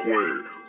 square.